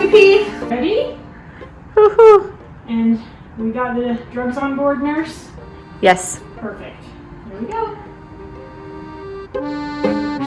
your? Ready? Woohoo! And we got the drugs on board, nurse? Yes. Perfect. Here we go.